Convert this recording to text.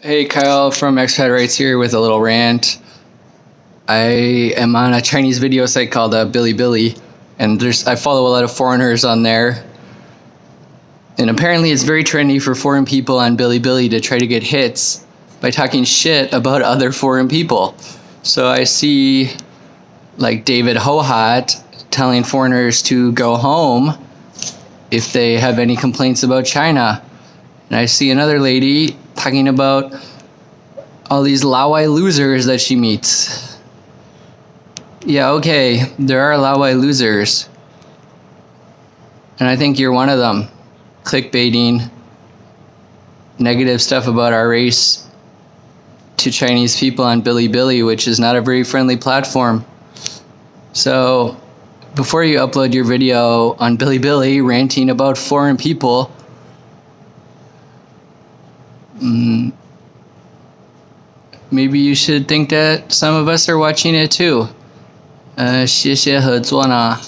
Hey, Kyle from Expat Rights here with a little rant. I am on a Chinese video site called uh, Bilibili, and there's I follow a lot of foreigners on there. And apparently, it's very trendy for foreign people on Bilibili to try to get hits by talking shit about other foreign people. So I see, like David Hohat telling foreigners to go home if they have any complaints about China. And I see another lady talking about all these Laowai losers that she meets. Yeah, okay, there are Laowai losers. And I think you're one of them. Clickbaiting, negative stuff about our race to Chinese people on Bilibili, which is not a very friendly platform. So, before you upload your video on Bilibili ranting about foreign people, mm, maybe you should think that some of us are watching it too. 呃，谢谢合作呢。